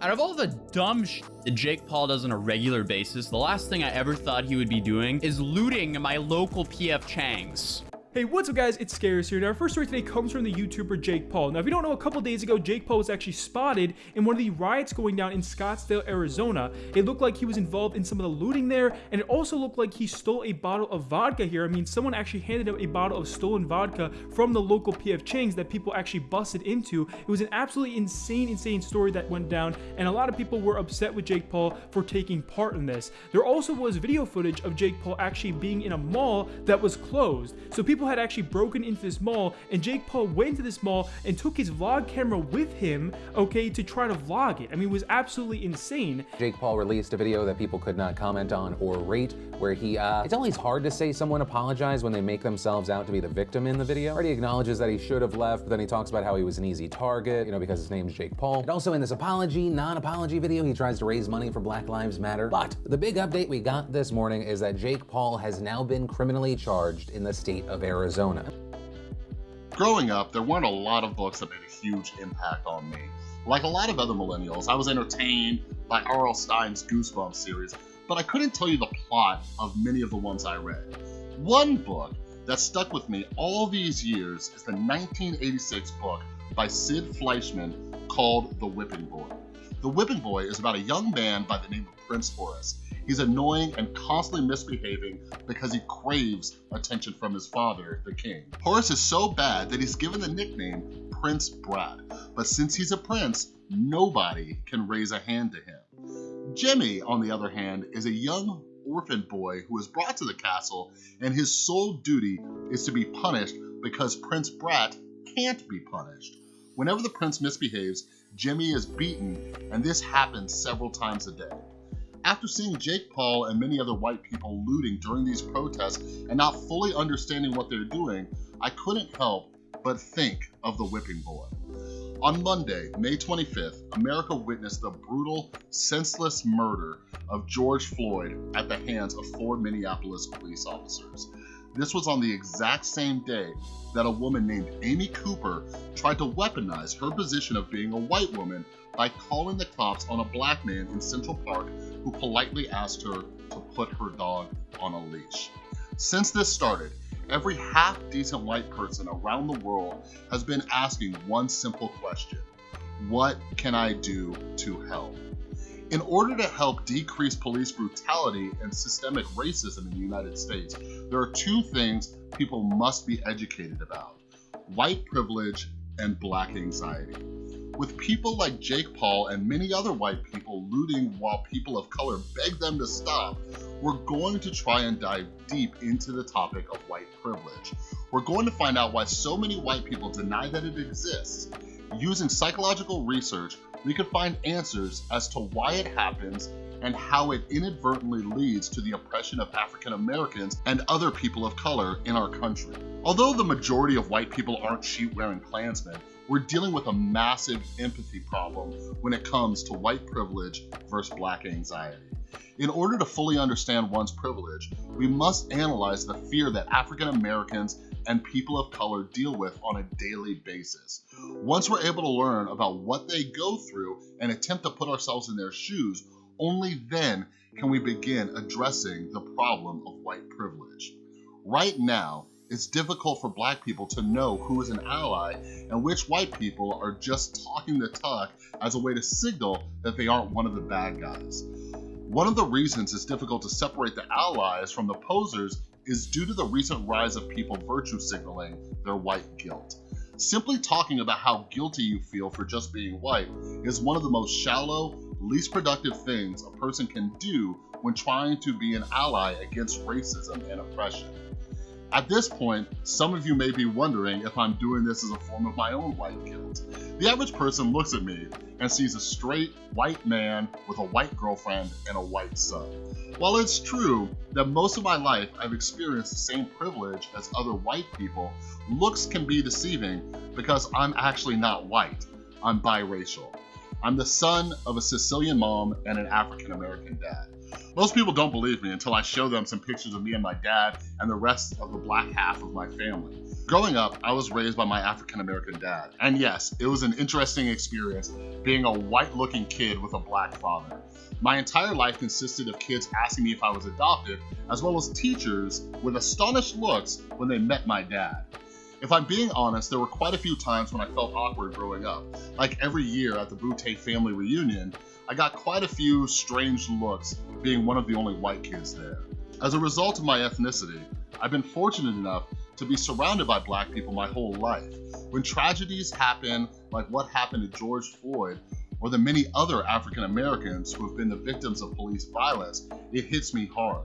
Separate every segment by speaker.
Speaker 1: Out of all the dumb shit that Jake Paul does on a regular basis, the last thing I ever thought he would be doing is looting my local PF Chang's.
Speaker 2: Hey, what's up guys? It's Chris here. Now, our first story today comes from the YouTuber Jake Paul. Now, if you don't know, a couple days ago, Jake Paul was actually spotted in one of the riots going down in Scottsdale, Arizona. It looked like he was involved in some of the looting there, and it also looked like he stole a bottle of vodka here. I mean, someone actually handed him a bottle of stolen vodka from the local PF Chang's that people actually busted into. It was an absolutely insane, insane story that went down, and a lot of people were upset with Jake Paul for taking part in this. There also was video footage of Jake Paul actually being in a mall that was closed. So people people had actually broken into this mall and Jake Paul went to this mall and took his vlog camera with him, okay, to try to vlog it. I mean, it was absolutely insane.
Speaker 3: Jake Paul released a video that people could not comment on or rate where he, uh, it's always hard to say someone apologized when they make themselves out to be the victim in the video. Already acknowledges that he should have left, but then he talks about how he was an easy target, you know, because his name's Jake Paul. And also in this apology, non-apology video, he tries to raise money for Black Lives Matter. But the big update we got this morning is that Jake Paul has now been criminally charged in the state of Arizona. Arizona.
Speaker 4: Growing up, there weren't a lot of books that made a huge impact on me. Like a lot of other millennials, I was entertained by R.L. Stine's Goosebumps series, but I couldn't tell you the plot of many of the ones I read. One book that stuck with me all these years is the 1986 book by Sid Fleischman called The Whipping Boy. The Whipping Boy is about a young man by the name of Prince Horace He's annoying and constantly misbehaving because he craves attention from his father, the king. Horace is so bad that he's given the nickname Prince Brat, but since he's a prince, nobody can raise a hand to him. Jimmy, on the other hand, is a young orphan boy who is brought to the castle, and his sole duty is to be punished because Prince Brat can't be punished. Whenever the prince misbehaves, Jimmy is beaten, and this happens several times a day. After seeing Jake Paul and many other white people looting during these protests and not fully understanding what they're doing, I couldn't help but think of the whipping boy. On Monday, May 25th, America witnessed the brutal, senseless murder of George Floyd at the hands of four Minneapolis police officers. This was on the exact same day that a woman named Amy Cooper tried to weaponize her position of being a white woman by calling the cops on a black man in Central Park who politely asked her to put her dog on a leash. Since this started, every half decent white person around the world has been asking one simple question What can I do to help? In order to help decrease police brutality and systemic racism in the United States, there are two things people must be educated about white privilege and black anxiety. With people like Jake Paul and many other white people looting while people of color beg them to stop, we're going to try and dive deep into the topic of white privilege. We're going to find out why so many white people deny that it exists. Using psychological research, we could find answers as to why it happens and how it inadvertently leads to the oppression of African Americans and other people of color in our country. Although the majority of white people aren't sheet-wearing Klansmen, we're dealing with a massive empathy problem when it comes to white privilege versus black anxiety. In order to fully understand one's privilege, we must analyze the fear that African Americans and people of color deal with on a daily basis. Once we're able to learn about what they go through and attempt to put ourselves in their shoes, only then can we begin addressing the problem of white privilege. Right now, it's difficult for black people to know who is an ally and which white people are just talking the talk as a way to signal that they aren't one of the bad guys. One of the reasons it's difficult to separate the allies from the posers is due to the recent rise of people virtue signaling their white guilt. Simply talking about how guilty you feel for just being white is one of the most shallow, least productive things a person can do when trying to be an ally against racism and oppression. At this point, some of you may be wondering if I'm doing this as a form of my own white guilt. The average person looks at me and sees a straight white man with a white girlfriend and a white son. While it's true that most of my life I've experienced the same privilege as other white people, looks can be deceiving because I'm actually not white. I'm biracial. I'm the son of a Sicilian mom and an African American dad. Most people don't believe me until I show them some pictures of me and my dad and the rest of the black half of my family. Growing up, I was raised by my African American dad. And yes, it was an interesting experience being a white looking kid with a black father. My entire life consisted of kids asking me if I was adopted, as well as teachers with astonished looks when they met my dad. If I'm being honest, there were quite a few times when I felt awkward growing up. Like every year at the Boutté family reunion, I got quite a few strange looks being one of the only white kids there. As a result of my ethnicity, I've been fortunate enough to be surrounded by black people my whole life. When tragedies happen, like what happened to George Floyd, or the many other African Americans who have been the victims of police violence, it hits me hard.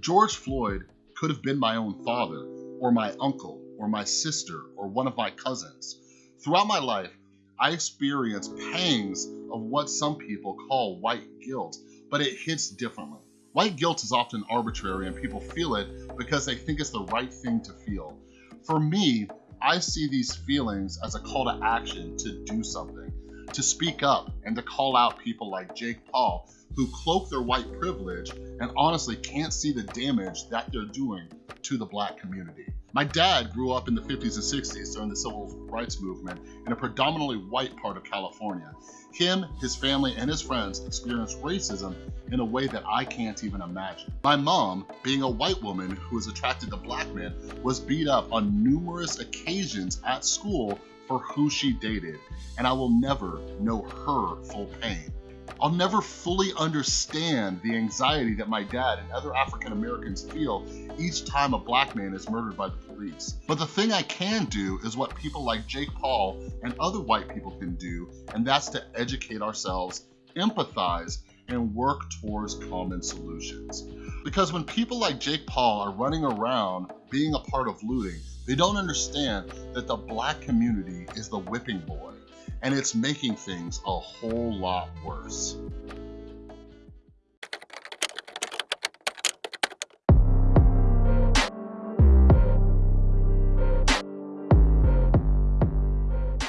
Speaker 4: George Floyd could have been my own father, or my uncle, or my sister, or one of my cousins. Throughout my life, I experienced pangs of what some people call white guilt, but it hits differently. White guilt is often arbitrary and people feel it because they think it's the right thing to feel. For me, I see these feelings as a call to action to do something, to speak up, and to call out people like Jake Paul who cloak their white privilege and honestly can't see the damage that they're doing to the black community. My dad grew up in the 50s and 60s during the civil rights movement in a predominantly white part of California. Him, his family, and his friends experienced racism in a way that I can't even imagine. My mom, being a white woman who was attracted to black men, was beat up on numerous occasions at school for who she dated, and I will never know her full pain. I'll never fully understand the anxiety that my dad and other African Americans feel each time a black man is murdered by the police. But the thing I can do is what people like Jake Paul and other white people can do, and that's to educate ourselves, empathize, and work towards common solutions. Because when people like Jake Paul are running around being a part of looting, they don't understand that the black community is the whipping boy and it's making things a whole lot worse.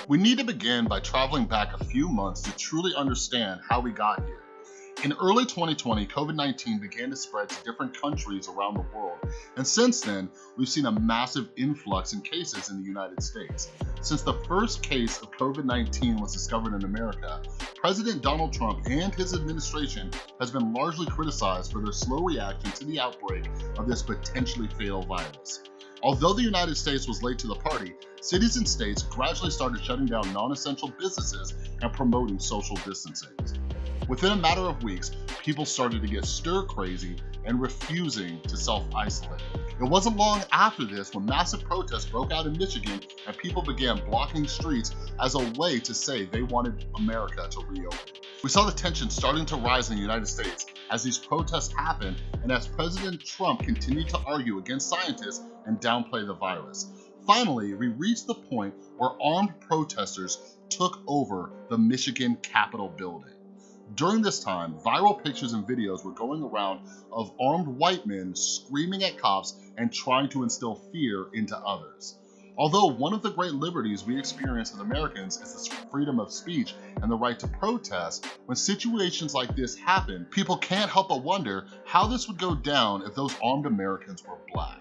Speaker 4: We need to begin by traveling back a few months to truly understand how we got here. In early 2020, COVID-19 began to spread to different countries around the world, and since then, we've seen a massive influx in cases in the United States. Since the first case of COVID-19 was discovered in America, President Donald Trump and his administration has been largely criticized for their slow reaction to the outbreak of this potentially fatal virus. Although the United States was late to the party, cities and states gradually started shutting down non-essential businesses and promoting social distancing. Within a matter of weeks, people started to get stir crazy and refusing to self-isolate. It wasn't long after this when massive protests broke out in Michigan and people began blocking streets as a way to say they wanted America to reopen. We saw the tension starting to rise in the United States as these protests happened and as President Trump continued to argue against scientists and downplay the virus. Finally, we reached the point where armed protesters took over the Michigan Capitol building. During this time, viral pictures and videos were going around of armed white men screaming at cops and trying to instill fear into others. Although one of the great liberties we experience as Americans is the freedom of speech and the right to protest, when situations like this happen, people can't help but wonder how this would go down if those armed Americans were black.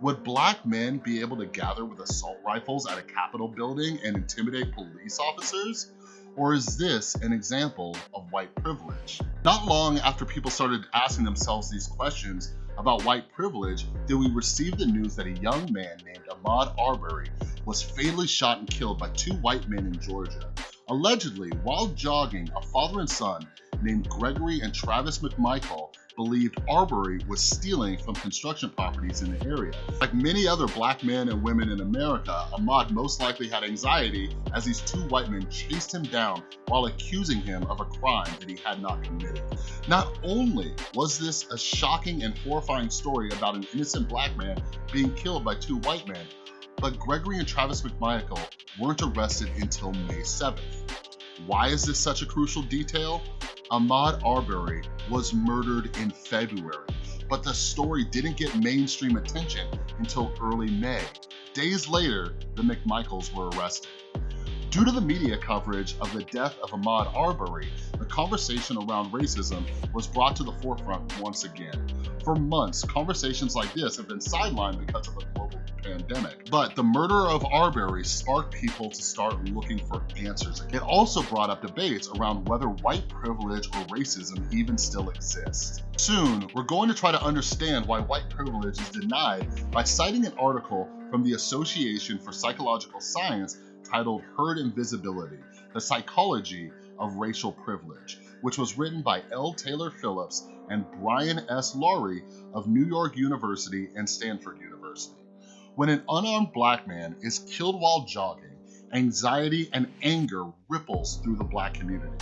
Speaker 4: Would black men be able to gather with assault rifles at a Capitol building and intimidate police officers? Or is this an example of white privilege? Not long after people started asking themselves these questions about white privilege, did we receive the news that a young man named Ahmaud Arbery was fatally shot and killed by two white men in Georgia. Allegedly, while jogging, a father and son named Gregory and Travis McMichael believed Arbery was stealing from construction properties in the area. Like many other black men and women in America, Ahmaud most likely had anxiety as these two white men chased him down while accusing him of a crime that he had not committed. Not only was this a shocking and horrifying story about an innocent black man being killed by two white men, but Gregory and Travis McMichael weren't arrested until May 7th. Why is this such a crucial detail? Ahmaud Arbery was murdered in February, but the story didn't get mainstream attention until early May. Days later, the McMichaels were arrested. Due to the media coverage of the death of Ahmaud Arbery, the conversation around racism was brought to the forefront once again. For months, conversations like this have been sidelined because of a pandemic. But the murder of Arbery sparked people to start looking for answers. It also brought up debates around whether white privilege or racism even still exists. Soon, we're going to try to understand why white privilege is denied by citing an article from the Association for Psychological Science titled Herd Invisibility, The Psychology of Racial Privilege, which was written by L. Taylor Phillips and Brian S. Lowery of New York University and Stanford University. When an unarmed black man is killed while jogging, anxiety and anger ripples through the black community.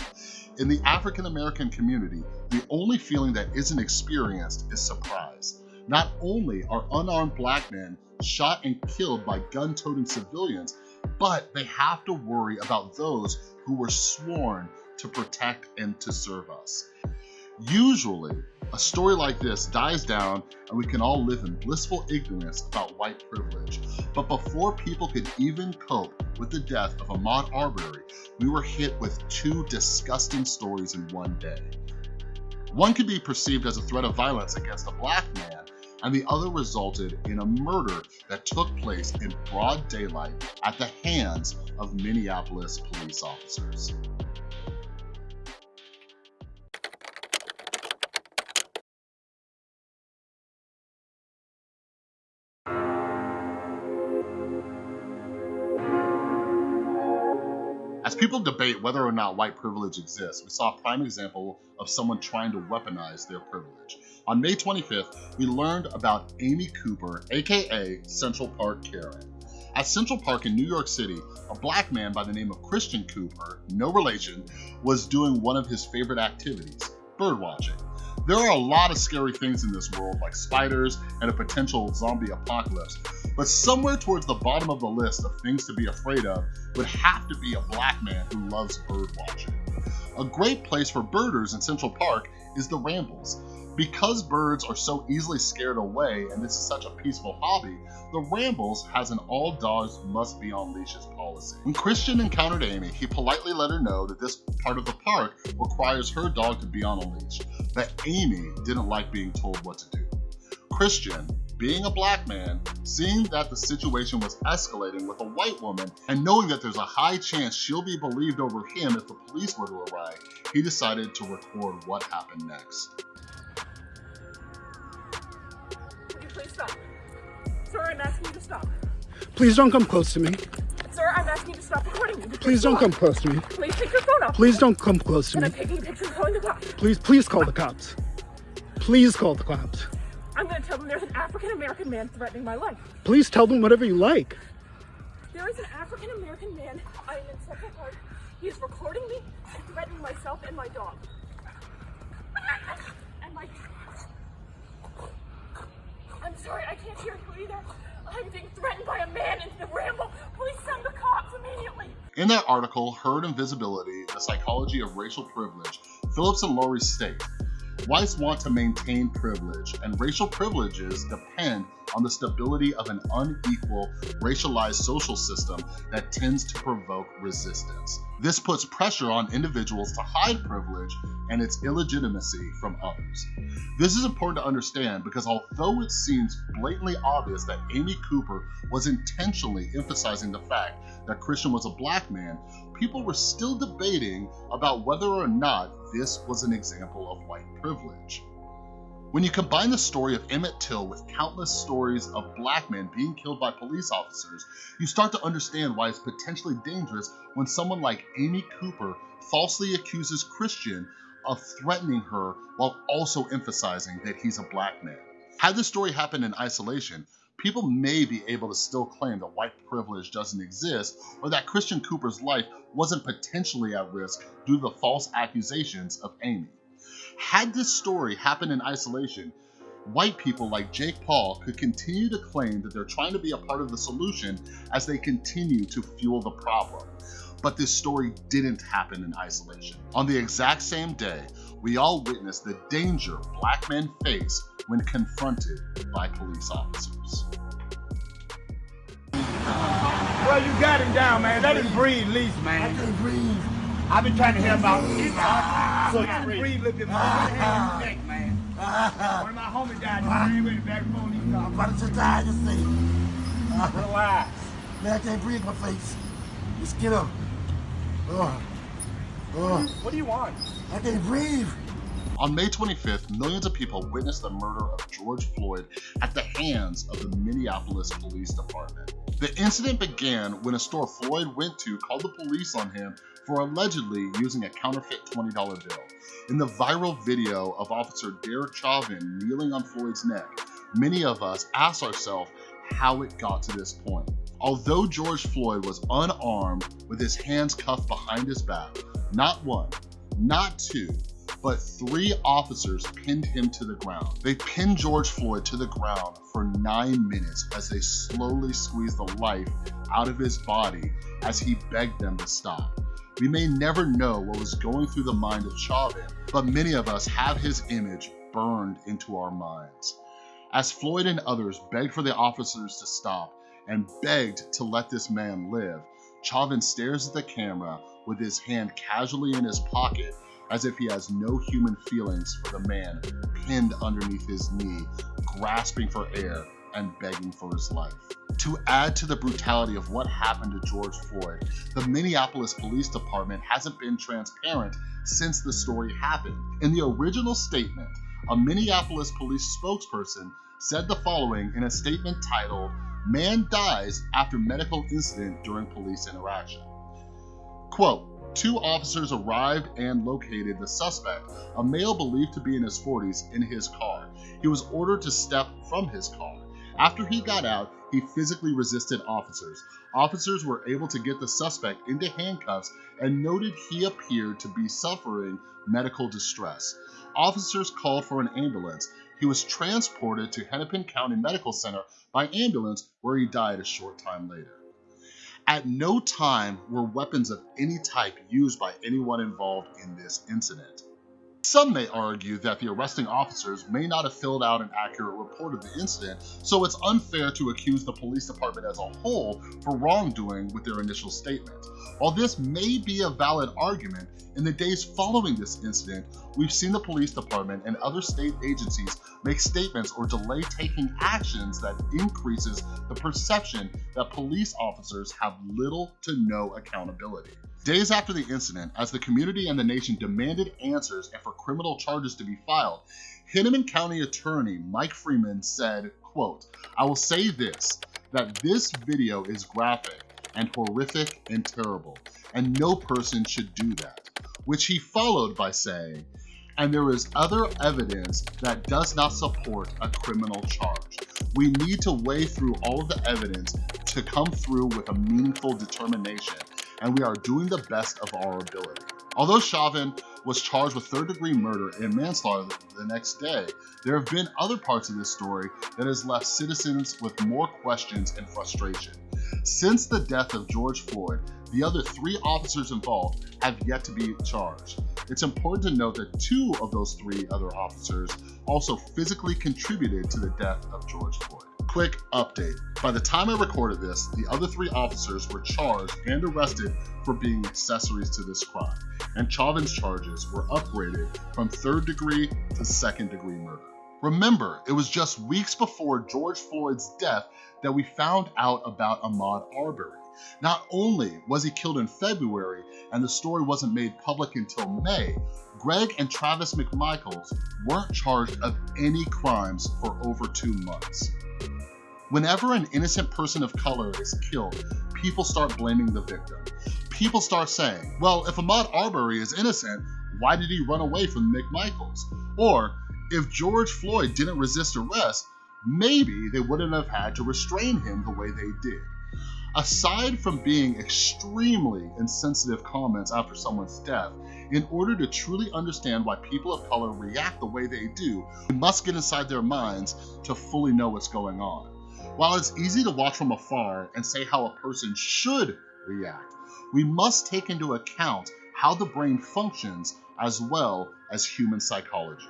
Speaker 4: In the African American community, the only feeling that isn't experienced is surprise. Not only are unarmed black men shot and killed by gun-toting civilians, but they have to worry about those who were sworn to protect and to serve us. Usually, a story like this dies down and we can all live in blissful ignorance about white privilege. But before people could even cope with the death of Ahmaud Arbery, we were hit with two disgusting stories in one day. One could be perceived as a threat of violence against a black man, and the other resulted in a murder that took place in broad daylight at the hands of Minneapolis police officers. People debate whether or not white privilege exists, we saw a prime example of someone trying to weaponize their privilege. On May 25th, we learned about Amy Cooper, aka Central Park Karen. At Central Park in New York City, a black man by the name of Christian Cooper, no relation, was doing one of his favorite activities, birdwatching. There are a lot of scary things in this world, like spiders and a potential zombie apocalypse, but somewhere towards the bottom of the list of things to be afraid of would have to be a black man who loves bird watching. A great place for birders in Central Park is the Rambles. Because birds are so easily scared away and this is such a peaceful hobby, the Rambles has an all dogs must be on leashes policy. When Christian encountered Amy, he politely let her know that this part of the park requires her dog to be on a leash, but Amy didn't like being told what to do. Christian, being a black man, seeing that the situation was escalating with a white woman, and knowing that there's a high chance she'll be believed over him if the police were to arrive, he decided to record what happened next.
Speaker 5: Would you please stop? Sir, I'm asking you to stop.
Speaker 6: Please don't come close to me.
Speaker 5: Sir, I'm asking you to stop recording me.
Speaker 6: Please don't come close to me.
Speaker 5: Please take your phone off.
Speaker 6: Please don't come close to
Speaker 5: And
Speaker 6: me.
Speaker 5: I'm taking pictures calling the cops.
Speaker 6: Please, please call the cops. Please call the cops.
Speaker 5: I'm gonna tell them there's an African American man threatening my life.
Speaker 6: Please tell them whatever you like.
Speaker 5: There is an African American man. I am in Central Park. He is recording me and threatening myself and my dog. And my. I'm sorry, I can't hear you either. I'm being threatened by a man in the ramble. Please send the cops immediately.
Speaker 4: In that article, Herd Invisibility, The Psychology of Racial Privilege, Phillips and Lowery state, Whites want to maintain privilege, and racial privileges depend on the stability of an unequal, racialized social system that tends to provoke resistance. This puts pressure on individuals to hide privilege and its illegitimacy from others. This is important to understand because although it seems blatantly obvious that Amy Cooper was intentionally emphasizing the fact that Christian was a black man, people were still debating about whether or not this was an example of white privilege. When you combine the story of Emmett Till with countless stories of black men being killed by police officers, you start to understand why it's potentially dangerous when someone like Amy Cooper falsely accuses Christian of threatening her while also emphasizing that he's a black man. Had this story happened in isolation, people may be able to still claim that white privilege doesn't exist or that Christian Cooper's life wasn't potentially at risk due to the false accusations of Amy. Had this story happened in isolation, white people like Jake Paul could continue to claim that they're trying to be a part of the solution as they continue to fuel the problem. But this story didn't happen in isolation. On the exact same day, we all witnessed the danger black men face when confronted by police officers.
Speaker 5: Bro,
Speaker 7: well, you got him down, man. Let him breathe, at least, man.
Speaker 6: I can't breathe.
Speaker 7: I've been trying to help out. Ah, so you can breathe a little bit more. Put your hand on your neck, man. Ah. Ah. One of my homies died. You breathe with the back before he
Speaker 6: I'm about to die, just say.
Speaker 7: Relax.
Speaker 6: Man, I can't breathe my face. Just get up. Oh. Oh.
Speaker 7: What do you want?
Speaker 6: I can't breathe.
Speaker 4: On May 25th, millions of people witnessed the murder of George Floyd at the hands of the Minneapolis Police Department. The incident began when a store Floyd went to called the police on him for allegedly using a counterfeit $20 bill. In the viral video of Officer Derek Chauvin kneeling on Floyd's neck, many of us ask ourselves how it got to this point. Although George Floyd was unarmed with his hands cuffed behind his back, not one, not two, but three officers pinned him to the ground. They pinned George Floyd to the ground for nine minutes as they slowly squeezed the life out of his body as he begged them to stop. We may never know what was going through the mind of Chauvin, but many of us have his image burned into our minds. As Floyd and others begged for the officers to stop and begged to let this man live, Chauvin stares at the camera with his hand casually in his pocket as if he has no human feelings for the man pinned underneath his knee, grasping for air and begging for his life. To add to the brutality of what happened to George Floyd, the Minneapolis Police Department hasn't been transparent since the story happened. In the original statement, a Minneapolis police spokesperson said the following in a statement titled, Man Dies After Medical Incident During Police Interaction. Quote, two officers arrived and located the suspect, a male believed to be in his 40s, in his car. He was ordered to step from his car. After he got out, he physically resisted officers. Officers were able to get the suspect into handcuffs and noted he appeared to be suffering medical distress. Officers called for an ambulance. He was transported to Hennepin County Medical Center by ambulance where he died a short time later. At no time were weapons of any type used by anyone involved in this incident. Some may argue that the arresting officers may not have filled out an accurate report of the incident, so it's unfair to accuse the police department as a whole for wrongdoing with their initial statement. While this may be a valid argument, in the days following this incident, we've seen the police department and other state agencies make statements or delay taking actions that increases the perception that police officers have little to no accountability. Days after the incident, as the community and the nation demanded answers and for criminal charges to be filed, Hennepin County Attorney Mike Freeman said, quote, I will say this, that this video is graphic and horrific and terrible, and no person should do that, which he followed by saying, and there is other evidence that does not support a criminal charge. We need to weigh through all of the evidence to come through with a meaningful determination, and we are doing the best of our ability. Although Chauvin was charged with third degree murder and manslaughter the next day, there have been other parts of this story that has left citizens with more questions and frustration. Since the death of George Floyd, the other three officers involved have yet to be charged. It's important to note that two of those three other officers also physically contributed to the death of George Floyd. Quick update. By the time I recorded this, the other three officers were charged and arrested for being accessories to this crime, and Chauvin's charges were upgraded from third degree to second degree murder. Remember, it was just weeks before George Floyd's death that we found out about Ahmaud Arbery. Not only was he killed in February and the story wasn't made public until May, Greg and Travis McMichaels weren't charged of any crimes for over two months. Whenever an innocent person of color is killed, people start blaming the victim. People start saying, well, if Ahmaud Arbery is innocent, why did he run away from McMichaels? Or, if George Floyd didn't resist arrest, maybe they wouldn't have had to restrain him the way they did. Aside from being extremely insensitive comments after someone's death, in order to truly understand why people of color react the way they do, we must get inside their minds to fully know what's going on. While it's easy to watch from afar and say how a person should react, we must take into account how the brain functions as well as human psychology.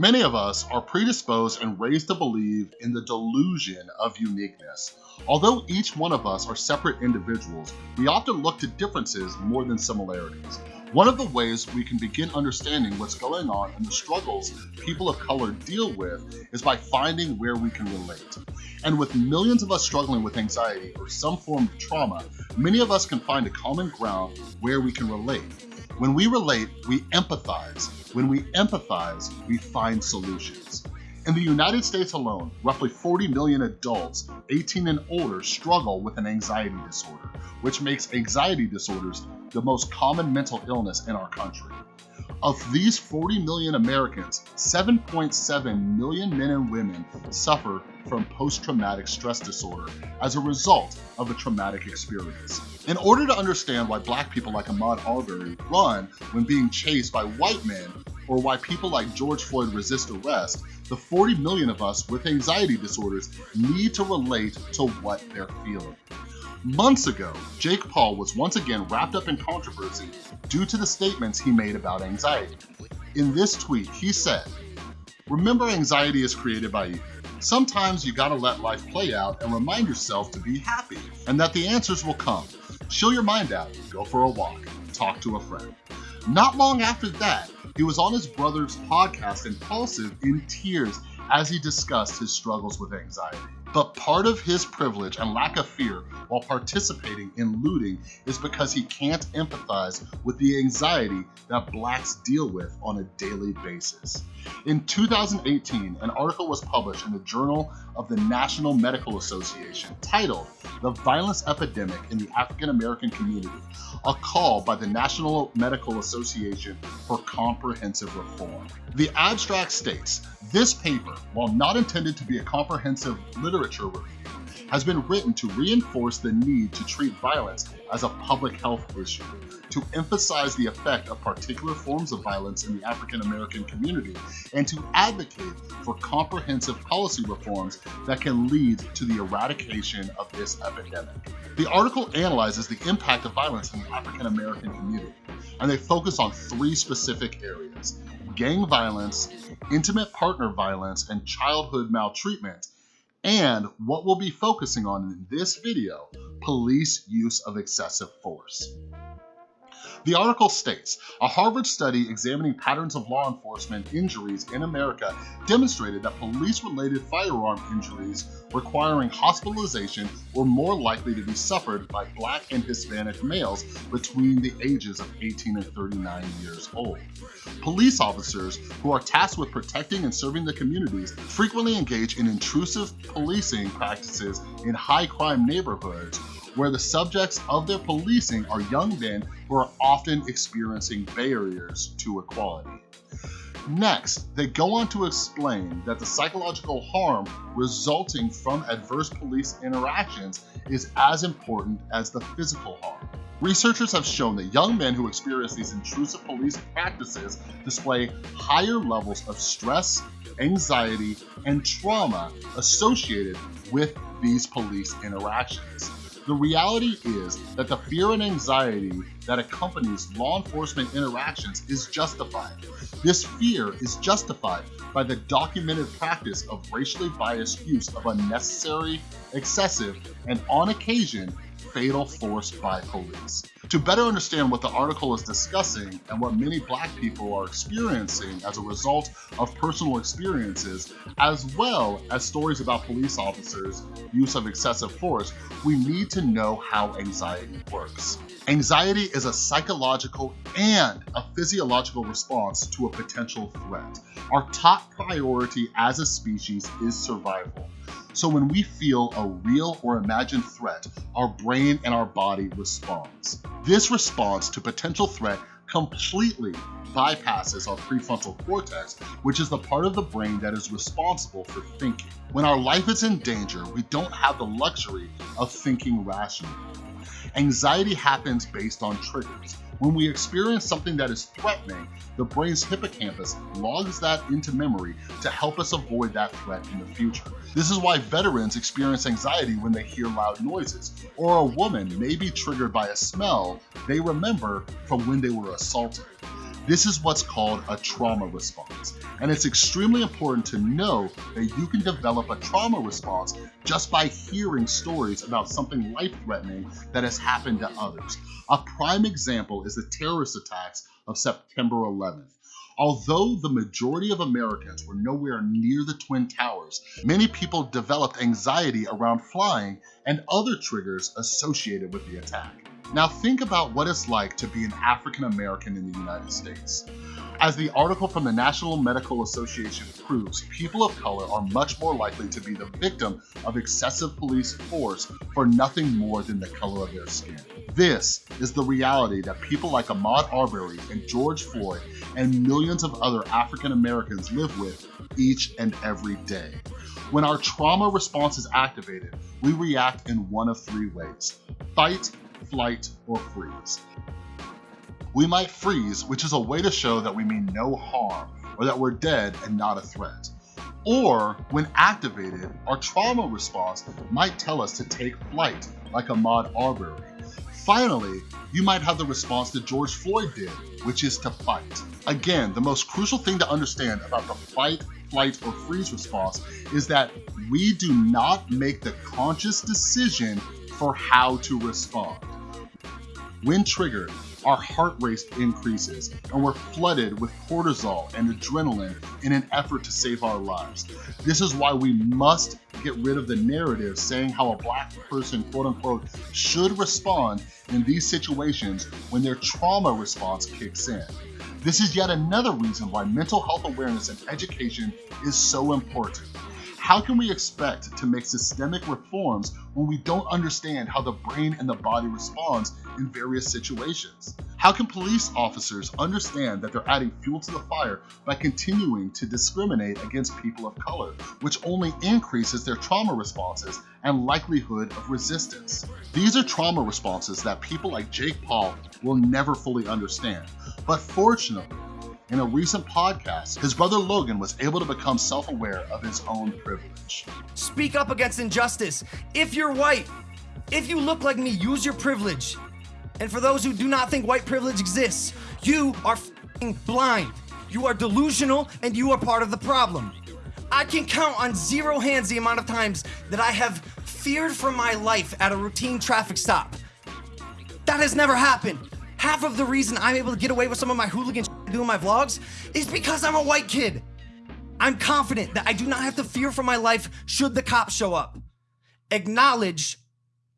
Speaker 4: Many of us are predisposed and raised to believe in the delusion of uniqueness. Although each one of us are separate individuals, we often look to differences more than similarities. One of the ways we can begin understanding what's going on and the struggles people of color deal with is by finding where we can relate. And with millions of us struggling with anxiety or some form of trauma, many of us can find a common ground where we can relate. When we relate, we empathize. When we empathize, we find solutions. In the United States alone, roughly 40 million adults 18 and older struggle with an anxiety disorder, which makes anxiety disorders the most common mental illness in our country. Of these 40 million Americans, 7.7 million men and women suffer from post-traumatic stress disorder as a result of a traumatic experience. In order to understand why black people like Ahmaud Arbery run when being chased by white men, or why people like George Floyd resist arrest, the 40 million of us with anxiety disorders need to relate to what they're feeling. Months ago, Jake Paul was once again wrapped up in controversy due to the statements he made about anxiety. In this tweet, he said, Remember anxiety is created by you. Sometimes you gotta let life play out and remind yourself to be happy and that the answers will come. Chill your mind out, go for a walk, talk to a friend. Not long after that, he was on his brother's podcast Impulsive in tears as he discussed his struggles with anxiety. But part of his privilege and lack of fear while participating in looting is because he can't empathize with the anxiety that blacks deal with on a daily basis. In 2018, an article was published in the Journal of the National Medical Association titled The Violence Epidemic in the African American Community, a call by the National Medical Association for comprehensive reform. The abstract states, this paper, while not intended to be a comprehensive literature review, has been written to reinforce the need to treat violence as a public health issue, to emphasize the effect of particular forms of violence in the African American community, and to advocate for comprehensive policy reforms that can lead to the eradication of this epidemic. The article analyzes the impact of violence in the African American community, and they focus on three specific areas gang violence, intimate partner violence, and childhood maltreatment, and what we'll be focusing on in this video, police use of excessive force. The article states, a Harvard study examining patterns of law enforcement injuries in America demonstrated that police-related firearm injuries requiring hospitalization were more likely to be suffered by black and Hispanic males between the ages of 18 and 39 years old. Police officers who are tasked with protecting and serving the communities frequently engage in intrusive policing practices in high crime neighborhoods where the subjects of their policing are young men who are often experiencing barriers to equality. Next, they go on to explain that the psychological harm resulting from adverse police interactions is as important as the physical harm. Researchers have shown that young men who experience these intrusive police practices display higher levels of stress, anxiety, and trauma associated with these police interactions. The reality is that the fear and anxiety that accompanies law enforcement interactions is justified. This fear is justified by the documented practice of racially biased use of unnecessary, excessive, and on occasion, fatal force by police. To better understand what the article is discussing and what many black people are experiencing as a result of personal experiences, as well as stories about police officers' use of excessive force, we need to know how anxiety works. Anxiety is a psychological and a physiological response to a potential threat. Our top priority as a species is survival. So when we feel a real or imagined threat, our brain and our body responds. This response to potential threat completely bypasses our prefrontal cortex, which is the part of the brain that is responsible for thinking. When our life is in danger, we don't have the luxury of thinking rationally. Anxiety happens based on triggers. When we experience something that is threatening, the brain's hippocampus logs that into memory to help us avoid that threat in the future. This is why veterans experience anxiety when they hear loud noises, or a woman may be triggered by a smell they remember from when they were assaulted. This is what's called a trauma response. And it's extremely important to know that you can develop a trauma response just by hearing stories about something life-threatening that has happened to others. A prime example is the terrorist attacks of September 11th. Although the majority of Americans were nowhere near the Twin Towers, many people developed anxiety around flying and other triggers associated with the attack. Now think about what it's like to be an African American in the United States. As the article from the National Medical Association proves, people of color are much more likely to be the victim of excessive police force for nothing more than the color of their skin. This is the reality that people like Ahmaud Arbery and George Floyd and millions of other African Americans live with each and every day. When our trauma response is activated, we react in one of three ways, fight, flight, or freeze. We might freeze, which is a way to show that we mean no harm or that we're dead and not a threat. Or, when activated, our trauma response might tell us to take flight, like Ahmaud Arbery. Finally, you might have the response that George Floyd did, which is to fight. Again, the most crucial thing to understand about the fight, flight, or freeze response is that we do not make the conscious decision for how to respond. When triggered, our heart rate increases and we're flooded with cortisol and adrenaline in an effort to save our lives. This is why we must get rid of the narrative saying how a black person, quote unquote, should respond in these situations when their trauma response kicks in. This is yet another reason why mental health awareness and education is so important. How can we expect to make systemic reforms when we don't understand how the brain and the body responds in various situations? How can police officers understand that they're adding fuel to the fire by continuing to discriminate against people of color, which only increases their trauma responses and likelihood of resistance? These are trauma responses that people like Jake Paul will never fully understand. But fortunately, in a recent podcast, his brother Logan was able to become self-aware of his own privilege.
Speaker 8: Speak up against injustice. If you're white, if you look like me, use your privilege. And for those who do not think white privilege exists, you are blind. You are delusional and you are part of the problem. I can count on zero hands the amount of times that I have feared for my life at a routine traffic stop. That has never happened. Half of the reason I'm able to get away with some of my hooligan doing my vlogs is because I'm a white kid. I'm confident that I do not have to fear for my life should the cops show up. Acknowledge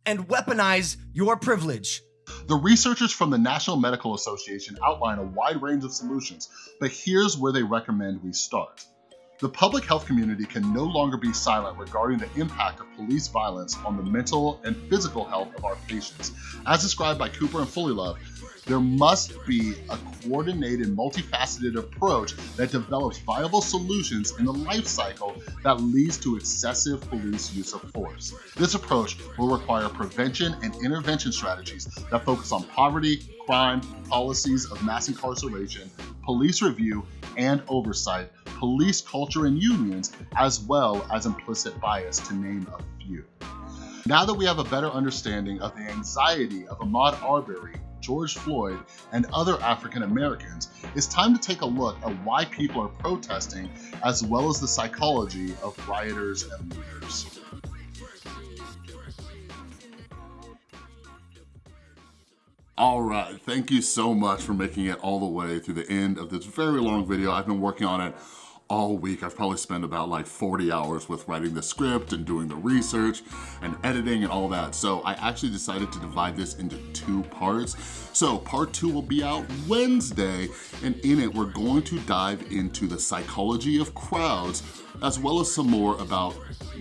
Speaker 8: and weaponize your privilege.
Speaker 4: The researchers from the National Medical Association outline a wide range of solutions, but here's where they recommend we start. The public health community can no longer be silent regarding the impact of police violence on the mental and physical health of our patients. As described by Cooper and Fullilove, there must be a coordinated, multifaceted approach that develops viable solutions in the life cycle that leads to excessive police use of force. This approach will require prevention and intervention strategies that focus on poverty, crime, policies of mass incarceration, police review and oversight, police culture and unions, as well as implicit bias, to name a few. Now that we have a better understanding of the anxiety of Ahmaud Arbery George Floyd, and other African Americans, it's time to take a look at why people are protesting as well as the psychology of rioters and looters. All right, thank you so much for making it all the way through the end of this very long video. I've been working on it all week. I've probably spent about like 40 hours with writing the script and doing the research and editing and all that. So I actually decided to divide this into two parts. So part two will be out Wednesday and in it we're going to dive into the psychology of crowds as well as some more about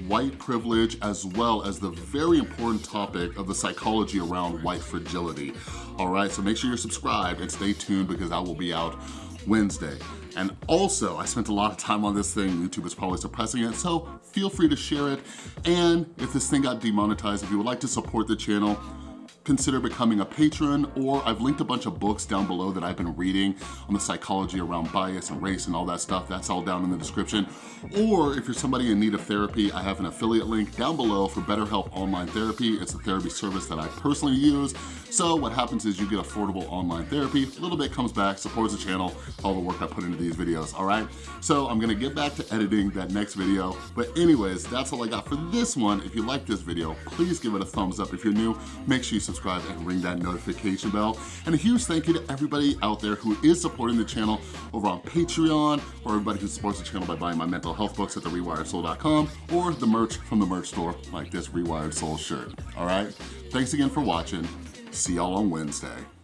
Speaker 4: white privilege as well as the very important topic of the psychology around white fragility. All right, so make sure you're subscribed and stay tuned because that will be out Wednesday. And also, I spent a lot of time on this thing. YouTube is probably suppressing it, so feel free to share it. And if this thing got demonetized, if you would like to support the channel, consider becoming a patron or I've linked a bunch of books down below that I've been reading on the psychology around bias and race and all that stuff. That's all down in the description. Or if you're somebody in need of therapy, I have an affiliate link down below for BetterHelp Online Therapy. It's a therapy service that I personally use So what happens is you get affordable online therapy, a little bit comes back, supports the channel, all the work I put into these videos, all right? So I'm gonna get back to editing that next video. But anyways, that's all I got for this one. If you like this video, please give it a thumbs up. If you're new, make sure you subscribe and ring that notification bell. And a huge thank you to everybody out there who is supporting the channel over on Patreon, or everybody who supports the channel by buying my mental health books at therewiredsoul.com, or the merch from the merch store, like this Rewired Soul shirt, all right? Thanks again for watching. See y'all on Wednesday.